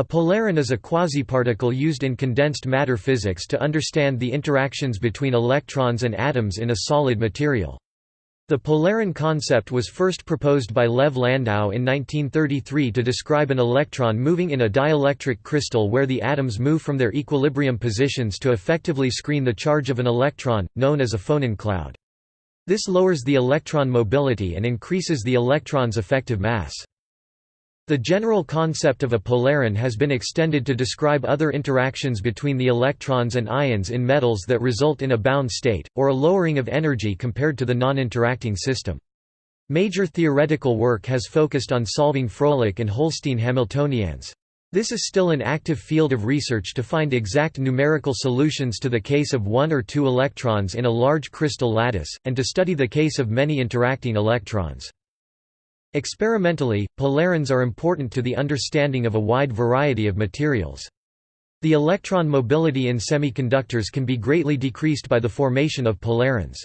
A polaron is a quasiparticle used in condensed matter physics to understand the interactions between electrons and atoms in a solid material. The polaron concept was first proposed by Lev Landau in 1933 to describe an electron moving in a dielectric crystal where the atoms move from their equilibrium positions to effectively screen the charge of an electron, known as a phonon cloud. This lowers the electron mobility and increases the electron's effective mass. The general concept of a polaron has been extended to describe other interactions between the electrons and ions in metals that result in a bound state, or a lowering of energy compared to the non-interacting system. Major theoretical work has focused on solving Froelich and Holstein Hamiltonians. This is still an active field of research to find exact numerical solutions to the case of one or two electrons in a large crystal lattice, and to study the case of many interacting electrons. Experimentally, polarons are important to the understanding of a wide variety of materials. The electron mobility in semiconductors can be greatly decreased by the formation of polarons.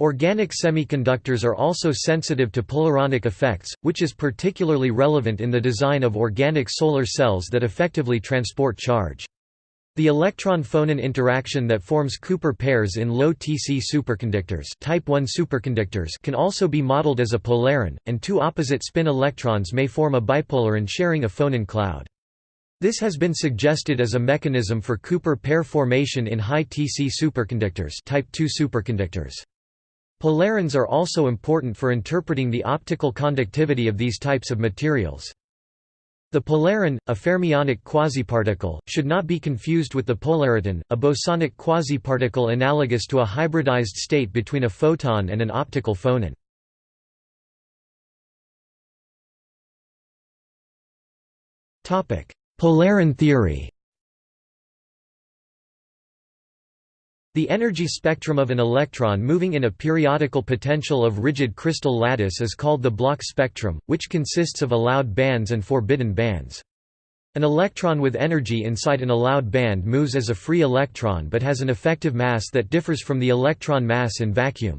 Organic semiconductors are also sensitive to polaronic effects, which is particularly relevant in the design of organic solar cells that effectively transport charge. The electron-phonon interaction that forms Cooper pairs in low Tc superconductors, type 1 superconductors can also be modeled as a polaron, and two opposite spin electrons may form a bipolaron sharing a phonon cloud. This has been suggested as a mechanism for Cooper pair formation in high Tc superconductors, type 2 superconductors. Polarons are also important for interpreting the optical conductivity of these types of materials. The polaron, a fermionic quasiparticle, should not be confused with the polariton, a bosonic quasiparticle analogous to a hybridized state between a photon and an optical phonon. Polaron theory The energy spectrum of an electron moving in a periodical potential of rigid crystal lattice is called the Bloch spectrum, which consists of allowed bands and forbidden bands. An electron with energy inside an allowed band moves as a free electron but has an effective mass that differs from the electron mass in vacuum.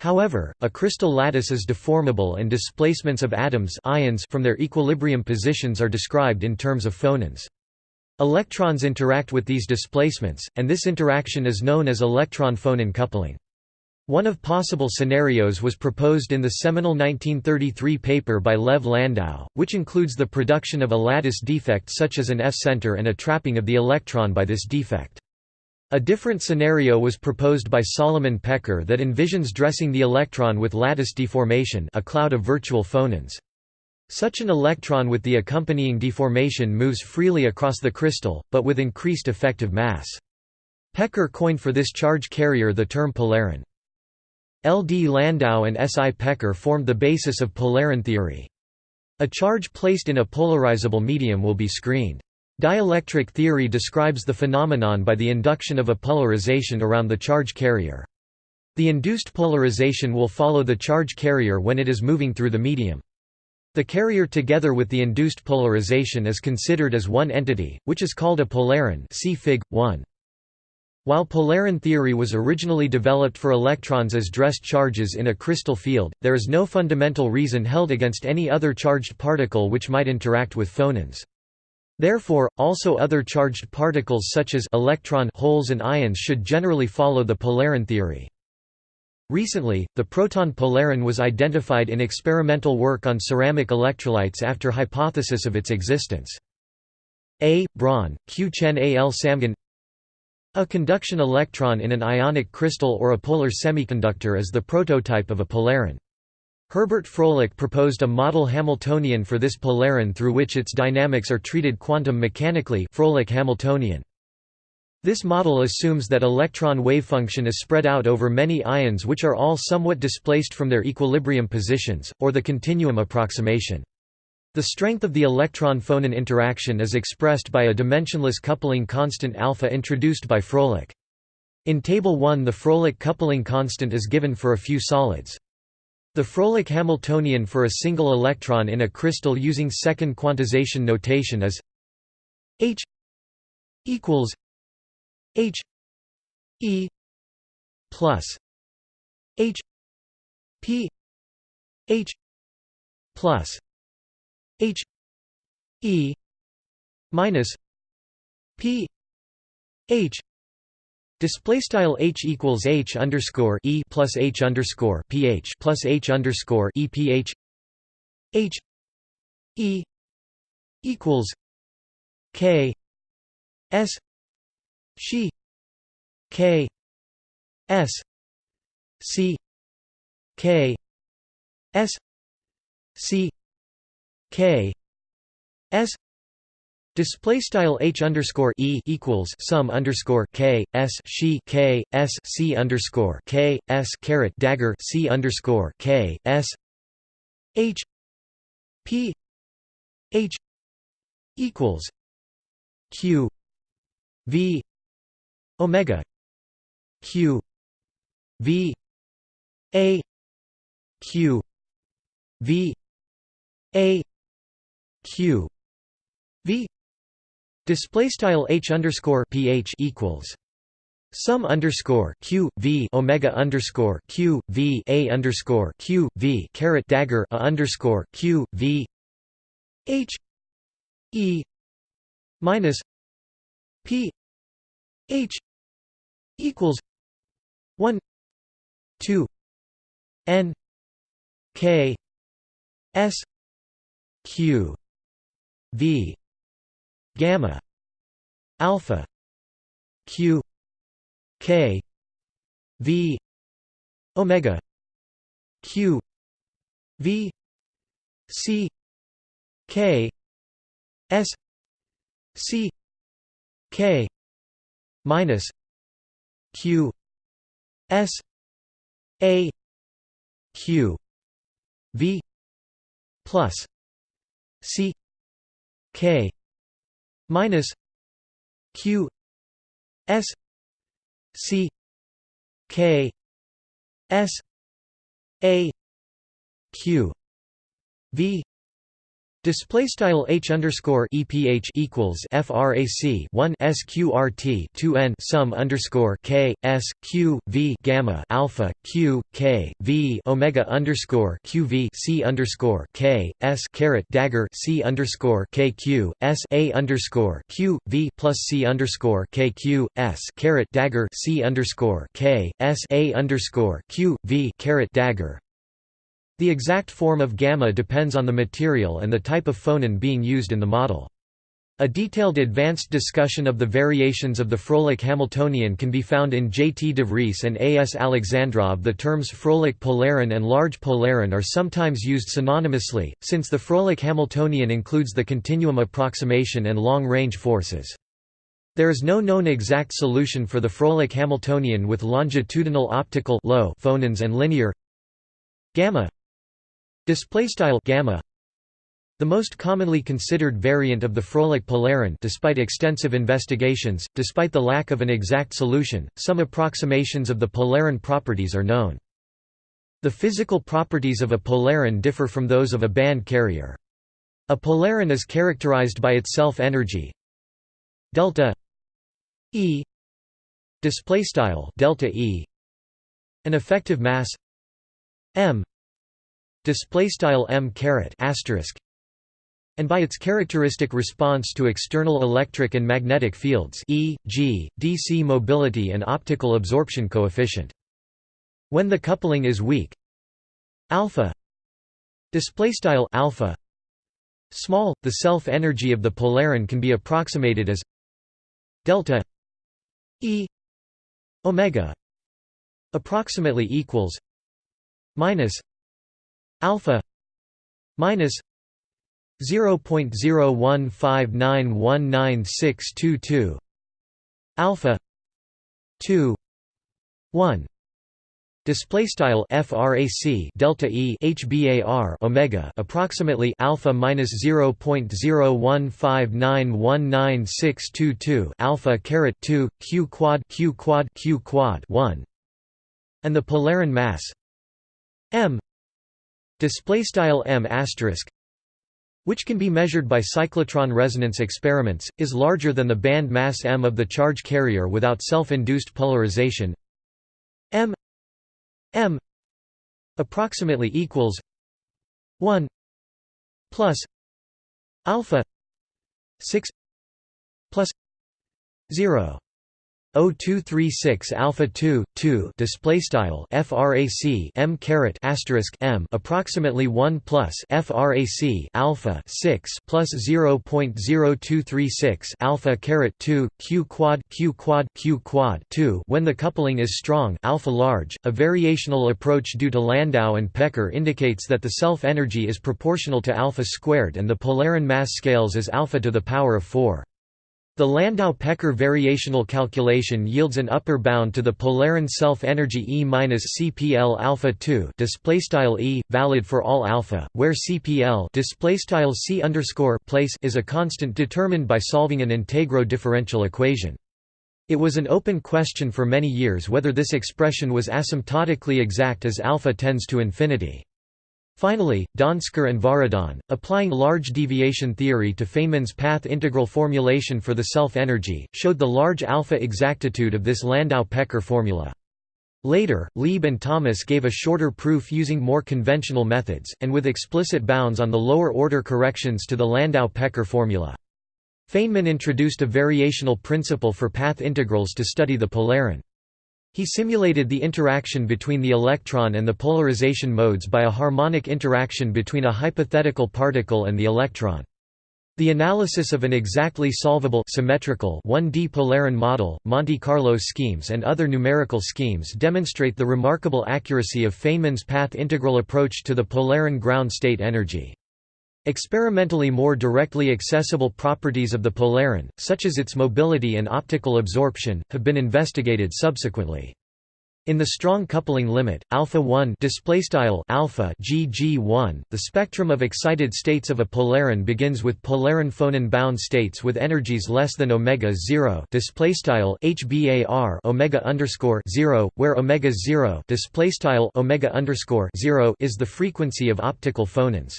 However, a crystal lattice is deformable and displacements of atoms ions from their equilibrium positions are described in terms of phonons. Electrons interact with these displacements, and this interaction is known as electron-phonon coupling. One of possible scenarios was proposed in the seminal 1933 paper by Lev Landau, which includes the production of a lattice defect such as an F-center and a trapping of the electron by this defect. A different scenario was proposed by Solomon Pekar that envisions dressing the electron with lattice deformation a cloud of virtual phonons. Such an electron with the accompanying deformation moves freely across the crystal, but with increased effective mass. Pekar coined for this charge carrier the term polaron. L. D. Landau and S. I. Pekar formed the basis of polaron theory. A charge placed in a polarizable medium will be screened. Dielectric theory describes the phenomenon by the induction of a polarization around the charge carrier. The induced polarization will follow the charge carrier when it is moving through the medium. The carrier together with the induced polarization is considered as one entity, which is called a polaron see Fig. 1. While polaron theory was originally developed for electrons as dressed charges in a crystal field, there is no fundamental reason held against any other charged particle which might interact with phonons. Therefore, also other charged particles such as electron holes and ions should generally follow the polaron theory. Recently, the proton polaron was identified in experimental work on ceramic electrolytes after hypothesis of its existence. A. Braun, Q. Chen A. L. Samgan A conduction electron in an ionic crystal or a polar semiconductor is the prototype of a polaron. Herbert Froelich proposed a model Hamiltonian for this polaron through which its dynamics are treated quantum mechanically Froelich-Hamiltonian. This model assumes that electron wavefunction is spread out over many ions which are all somewhat displaced from their equilibrium positions, or the continuum approximation. The strength of the electron-phonon interaction is expressed by a dimensionless coupling constant alpha introduced by Froelich. In Table 1 the Froelich coupling constant is given for a few solids. The Froelich Hamiltonian for a single electron in a crystal using second quantization notation is h equals H E plus H P H plus H E minus p h. Display style h equals h underscore e plus h underscore ph plus h underscore e ph h e equals k s she k s c k s c k s Display style h underscore e equals sum underscore k s she k s c underscore k s caret dagger c underscore k s h p h equals q v omega q v a q v a q v. Display style h underscore ph equals sum underscore q v omega underscore q v a underscore q v caret dagger a underscore q v h e minus p h equals one two n k s q v gamma alpha q k v omega q v c k s c k minus q s a q v plus c k minus q s c k s a q v Display style h underscore eph equals frac 1 sqrt 2 n sum underscore k s q v gamma alpha q k v omega underscore q v c underscore k s caret dagger c underscore k q s a underscore q v plus c underscore k q s caret dagger c underscore k s a underscore q v caret dagger the exact form of gamma depends on the material and the type of phonon being used in the model. A detailed advanced discussion of the variations of the Froelich-Hamiltonian can be found in J. T. Devreese and A. S. Alexandrov. The terms Froelich polaron and large polaron are sometimes used synonymously, since the Froelich-Hamiltonian includes the continuum approximation and long-range forces. There is no known exact solution for the Froelich-Hamiltonian with longitudinal optical low phonons and linear gamma Display style gamma. The most commonly considered variant of the Froelich polaron despite extensive investigations, despite the lack of an exact solution, some approximations of the polaron properties are known. The physical properties of a polaron differ from those of a band carrier. A polaron is characterized by its self-energy delta E display style delta E an effective mass m display style m caret asterisk and by its characteristic response to external electric and magnetic fields e.g., DC mobility and optical absorption coefficient. When the coupling is weak, alpha display style alpha small, the self-energy of the polaron can be approximated as delta E omega approximately equals minus alpha minus 0.01591962 alpha 2 1 Display style frac delta e hbar omega approximately alpha minus 0.015919622 alpha caret 2 q quad q quad q quad 1 and the polaron mass m display style m which can be measured by cyclotron resonance experiments, is larger than the band mass m of the charge carrier without self-induced polarization. M m approximately equals 1 plus alpha 6 plus 0 0236 alpha 2 2 display style frac m caret asterisk m approximately 1 plus frac alpha 6 plus 0.0236 alpha caret 2 q quad q quad q quad 2 when the coupling is strong alpha large a variational approach due to Landau and Pekar indicates that the self energy is proportional to alpha squared and the Polaron mass scales as alpha to the power of 4 the Landau-Pekar variational calculation yields an upper bound to the Polaron self-energy E-CPL alpha 2 displaystyle E valid for all alpha, where CPL displaystyle C underscore place is a constant determined by solving an integro differential equation. It was an open question for many years whether this expression was asymptotically exact as alpha tends to infinity. Finally, Donsker and Varadhan, applying large deviation theory to Feynman's path integral formulation for the self-energy, showed the large alpha exactitude of this Landau-Pekar formula. Later, Lieb and Thomas gave a shorter proof using more conventional methods, and with explicit bounds on the lower-order corrections to the Landau-Pekar formula. Feynman introduced a variational principle for path integrals to study the polaron. He simulated the interaction between the electron and the polarization modes by a harmonic interaction between a hypothetical particle and the electron. The analysis of an exactly solvable symmetrical 1D Polaron model, Monte Carlo schemes and other numerical schemes demonstrate the remarkable accuracy of Feynman's path integral approach to the Polaron ground state energy. Experimentally more directly accessible properties of the polaron, such as its mobility and optical absorption, have been investigated subsequently. In the strong coupling limit, alpha 1 displaystyle alpha gg1, the spectrum of excited states of a polaron begins with polaron phonon bound states with energies less than omega 0 displaystyle hbar omega underscore 0, where omega 0 displaystyle omega underscore 0 is the frequency of optical phonons.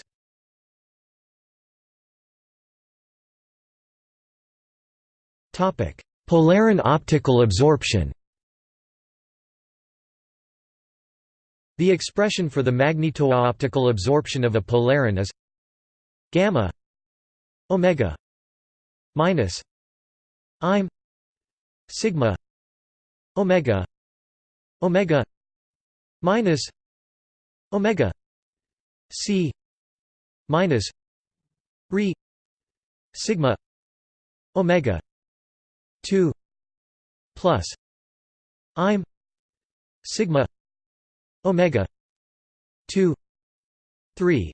Polaron optical absorption. The expression for the magnetooptical absorption of a polaron is gamma omega minus im sigma omega omega minus omega c minus re sigma omega 2 plus im sigma omega 2 3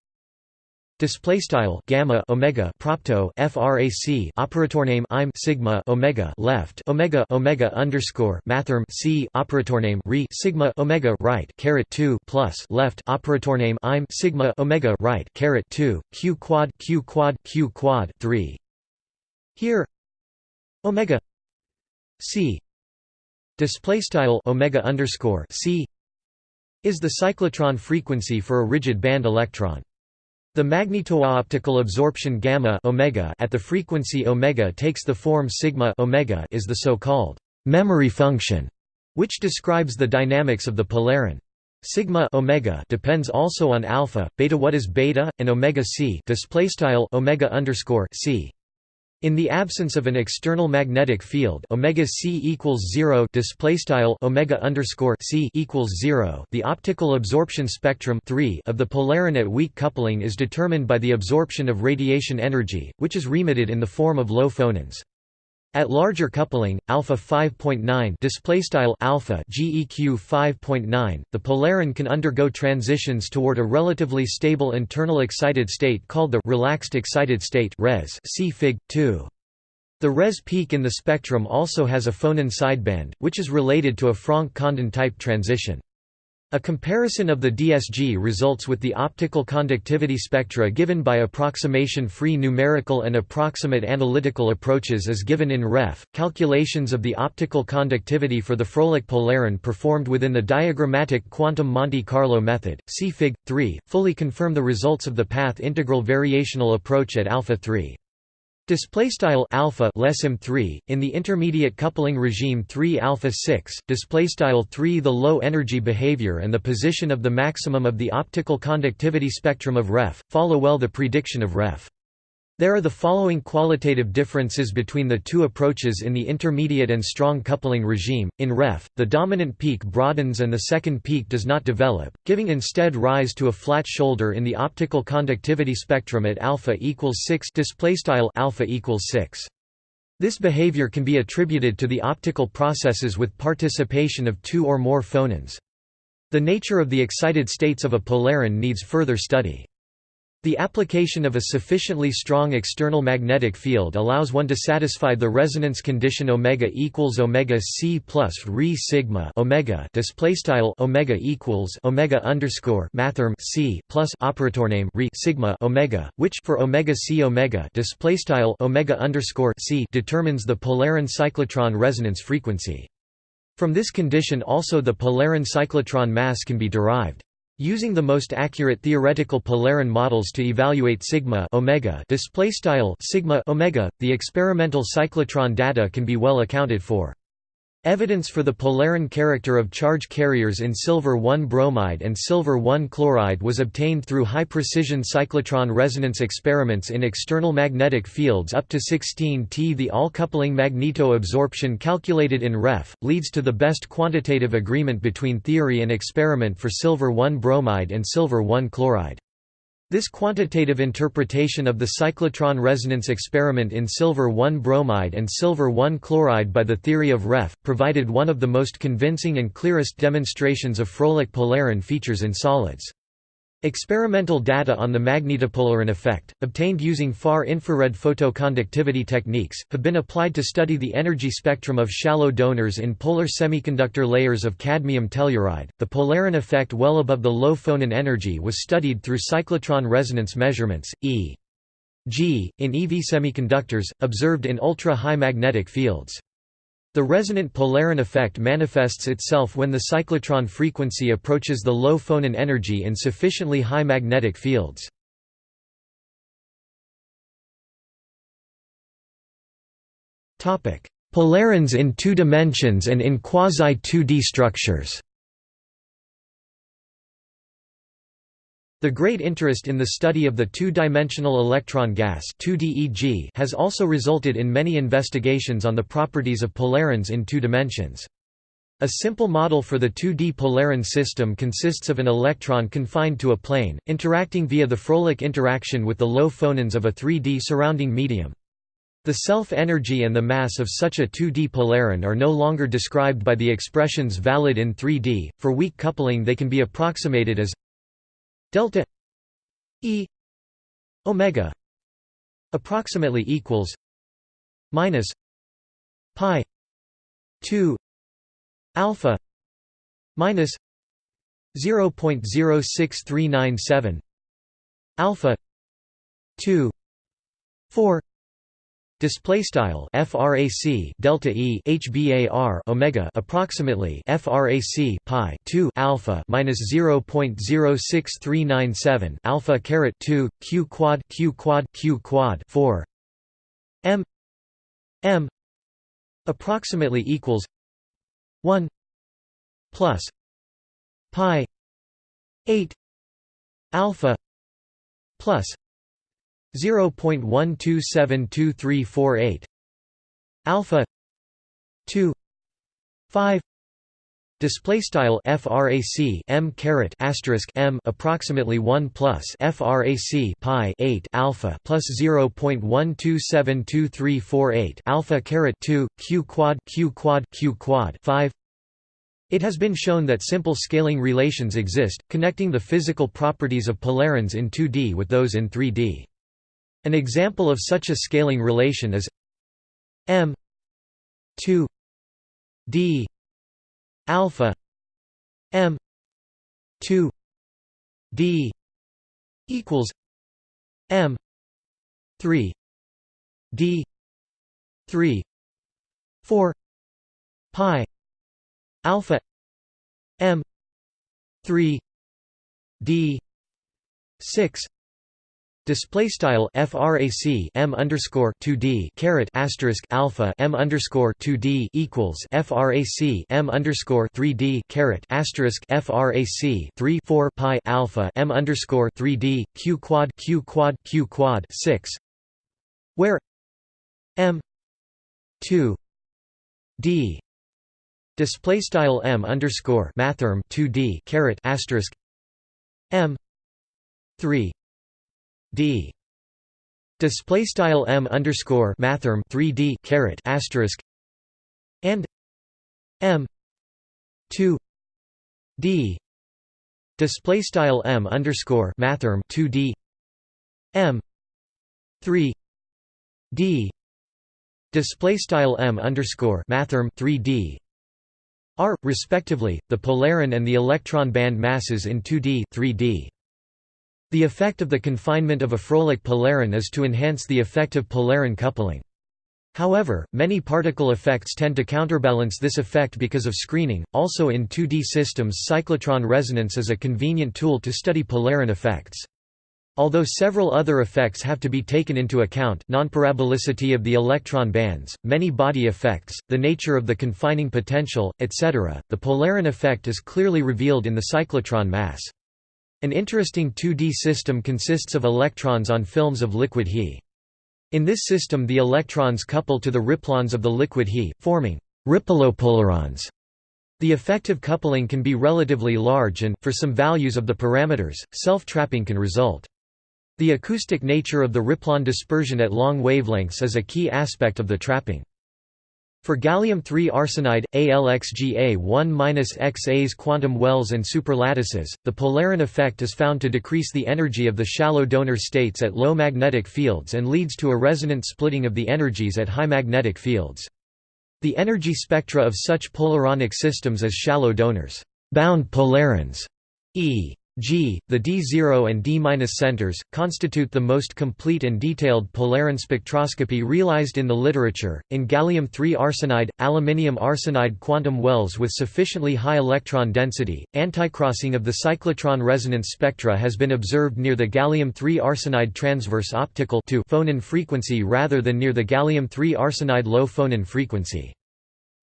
Display style gamma omega propto frac operator name im sigma omega left omega omega underscore mathrm c operator name re sigma omega right caret 2 plus left operator name im sigma omega right caret 2 q quad q quad q quad 3 here omega c display style omega underscore c is the cyclotron frequency for a rigid band electron. The magnetooptical absorption gamma omega at the frequency omega takes the form sigma omega is the so-called memory function, which describes the dynamics of the polaron. Sigma omega depends also on alpha, beta. What is beta and omega c? Display style omega underscore c. In the absence of an external magnetic field, omega c equals zero. Display style omega underscore c equals zero. The optical absorption spectrum 3 of the polaron at weak coupling is determined by the absorption of radiation energy, which is remitted in the form of low phonons. At larger coupling, alpha 5.9 display style alpha GEQ 5.9, the polaron can undergo transitions toward a relatively stable internal excited state called the relaxed excited state res. See Fig 2. The res peak in the spectrum also has a phonon sideband, which is related to a Franck-Condon type transition. A comparison of the DSG results with the optical conductivity spectra given by approximation-free numerical and approximate analytical approaches is given in Ref. Calculations of the optical conductivity for the Froelich polaron performed within the diagrammatic quantum Monte Carlo method, see Fig. 3, fully confirm the results of the path integral variational approach at alpha 3. Display style alpha less m3 in the intermediate coupling regime 3 alpha 6 display style 3 the low energy behavior and the position of the maximum of the optical conductivity spectrum of ref. Follow well the prediction of ref There are the following qualitative differences between the two approaches in the intermediate and strong coupling regime. In ref, the dominant peak broadens and the second peak does not develop, giving instead rise to a flat shoulder in the optical conductivity spectrum at alpha equals 6 display style alpha equals 6. This behavior can be attributed to the optical processes with participation of two or more phonons. The nature of the excited states of a polaron needs further study. The application of a sufficiently strong external magnetic field allows one to satisfy the resonance condition omega equals omega c plus re sigma omega omega equals omega underscore mathrm c plus operator name re sigma omega, which for omega c omega omega underscore c determines the polaron cyclotron resonance frequency. From this condition also the polaron cyclotron mass can be derived. Using the most accurate theoretical polaron models to evaluate sigma omega display style sigma omega, the experimental cyclotron data can be well accounted for. Evidence for the polaron character of charge carriers in silver-1 bromide and silver-1 chloride was obtained through high-precision cyclotron resonance experiments in external magnetic fields up to 16 T. The all-coupling magneto-absorption calculated in REF, leads to the best quantitative agreement between theory and experiment for silver-1 bromide and silver-1 chloride. This quantitative interpretation of the cyclotron resonance experiment in silver-1 bromide and silver-1 chloride by the theory of REF, provided one of the most convincing and clearest demonstrations of Froelich polaron features in solids. Experimental data on the magnetopolaron effect, obtained using far-infrared photoconductivity techniques, have been applied to study the energy spectrum of shallow donors in polar semiconductor layers of cadmium telluride. The polaron effect well above the low phonon energy was studied through cyclotron resonance measurements, e.g., in EV semiconductors, observed in ultra-high magnetic fields. The resonant polaron effect manifests itself when the cyclotron frequency approaches the low phonon energy in sufficiently high magnetic fields. Polarons in two dimensions and in quasi-2D structures The great interest in the study of the two-dimensional electron gas has also resulted in many investigations on the properties of polarons in two dimensions. A simple model for the 2D polaron system consists of an electron confined to a plane, interacting via the Froelich interaction with the low phonons of a 3D surrounding medium. The self-energy and the mass of such a 2D polaron are no longer described by the expressions valid in 3D. For weak coupling they can be approximated as delta e omega approximately equals minus pi 2 alpha minus 0.06397 alpha 2 4 Display style frac delta e hbar omega approximately frac pi 2 alpha minus 0.06397 alpha caret 2 q quad q quad q quad 4 m m approximately equals 1 plus pi 8 alpha plus 0.1272348 alpha 2 5 Display style frac m caret asterisk m approximately 1 plus frac pi 8 alpha plus 0.1272348 alpha caret 2 q quad q quad q quad 5 it has been shown that simple scaling relations exist, connecting the physical properties of polarons in 2D with those in 3D. An example of such a scaling relation is m 2 d alpha m 2 d equals m 3 d 3 4 pi alpha m 3 d 6 Display style frac m underscore 2d caret asterisk alpha m underscore 2d equals frac m underscore 3d caret asterisk frac 3 4 pi alpha m underscore 3d q quad q quad q quad 6 where m 2 d display style m underscore mathrm 2 d caret asterisk m 3 d. Display style m underscore mathrm 3 d caret asterisk and m 2 d. Display style m underscore mathrm 2 d m 3 d. Display style m underscore mathrm 3 d are respectively the polaron and the electron band masses in 2d 3d the effect of the confinement of a Froelich polaron is to enhance the effective polaron coupling. However, many particle effects tend to counterbalance this effect because of screening. Also in 2D systems, cyclotron resonance is a convenient tool to study polaron effects. Although several other effects have to be taken into account nonparabolicity of the electron bands, many body effects, the nature of the confining potential, etc., the polaron effect is clearly revealed in the cyclotron mass. An interesting 2D system consists of electrons on films of liquid He. In this system the electrons couple to the ripplons of the liquid He, forming ripplopolarons. The effective coupling can be relatively large and, for some values of the parameters, self-trapping can result. The acoustic nature of the ripplon dispersion at long wavelengths is a key aspect of the trapping. For gallium-3 arsenide, AlXGa1-XAs quantum wells and superlattices, the polaron effect is found to decrease the energy of the shallow donor states at low magnetic fields and leads to a resonant splitting of the energies at high magnetic fields. The energy spectra of such polaronic systems as shallow donors, bound polarons, e. G. The D0 and D- centers, constitute the most complete and detailed polaron spectroscopy realized in the literature. In gallium-3 arsenide, aluminium arsenide quantum wells with sufficiently high electron density, anticrossing of the cyclotron resonance spectra has been observed near the gallium-3 arsenide transverse optical phonon frequency rather than near the gallium-3 arsenide low phonon frequency.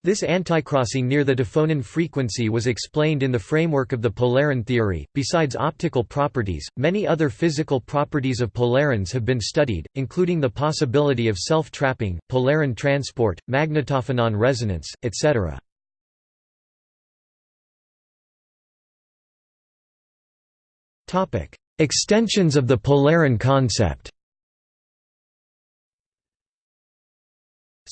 This anticrossing near the diphonon frequency was explained in the framework of the polaron theory. Besides optical properties, many other physical properties of polarons have been studied, including the possibility of self-trapping, polaron transport, magnetophonon resonance, etc. Extensions of the polaron concept.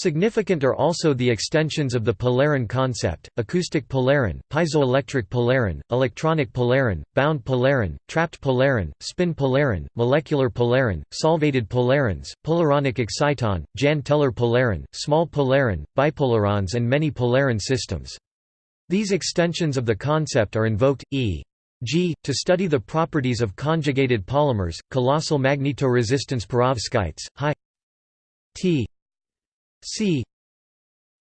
Significant are also the extensions of the polaron concept, acoustic polaron, piezoelectric polaron, electronic polaron, bound polaron, trapped polaron, spin polaron, molecular polaron, solvated polarons, polaronic exciton, Jahn-Teller polaron, small polaron, bipolarons and many polaron systems. These extensions of the concept are invoked, e.g., to study the properties of conjugated polymers, colossal magnetoresistance perovskites, high T C.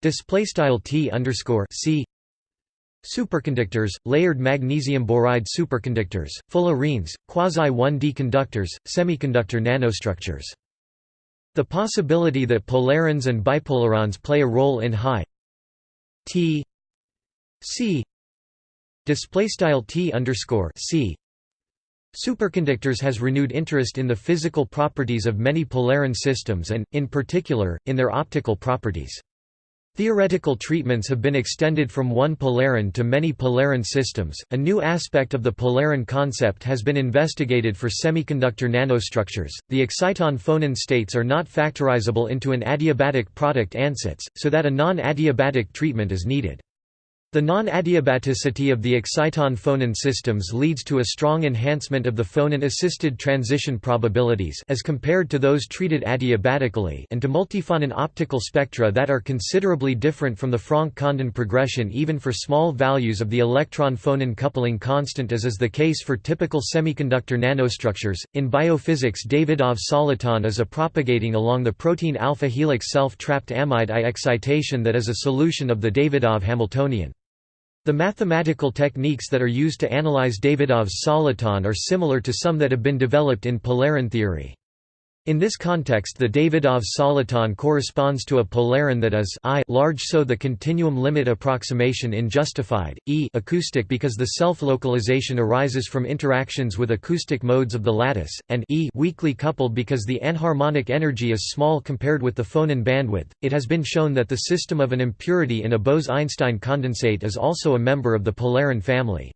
Display style T underscore C. Superconductors, layered magnesium boride superconductors, fullerenes, quasi-1D conductors, semiconductor nanostructures. The possibility that polarons and bipolarons play a role in high T C. Display style T underscore C Superconductors has renewed interest in the physical properties of many polaron systems and, in particular, in their optical properties. Theoretical treatments have been extended from one polaron to many polaron systems. A new aspect of the polaron concept has been investigated for semiconductor nanostructures. The exciton phonon states are not factorizable into an adiabatic product ansatz, so that a non adiabatic treatment is needed. The non-adiabaticity of the exciton-phonon systems leads to a strong enhancement of the phonon-assisted transition probabilities as compared to those treated adiabatically and to multiphonon optical spectra that are considerably different from the Franck-Condon progression even for small values of the electron-phonon coupling constant as is the case for typical semiconductor nanostructures. In biophysics Davydov soliton is a propagating along the protein alpha helix self-trapped amide I excitation that is a solution of the Davydov Hamiltonian. The mathematical techniques that are used to analyze Davydov's soliton are similar to some that have been developed in polaron theory. In this context the Davydov soliton corresponds to a polaron that is I large so the continuum limit approximation in justified, E acoustic because the self-localization arises from interactions with acoustic modes of the lattice, and E weakly coupled because the anharmonic energy is small compared with the phonon bandwidth. It has been shown that the system of an impurity in a Bose-Einstein condensate is also a member of the polaron family.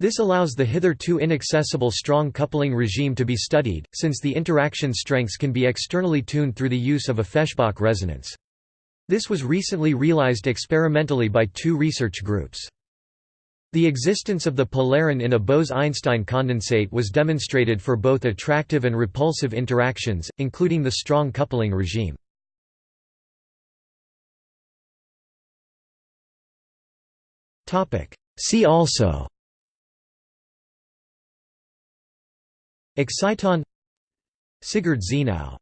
This allows the hitherto inaccessible strong coupling regime to be studied, since the interaction strengths can be externally tuned through the use of a Feshbach resonance. This was recently realized experimentally by two research groups. The existence of the polaron in a Bose–Einstein condensate was demonstrated for both attractive and repulsive interactions, including the strong coupling regime. See also Exciton. Sigurd Zienau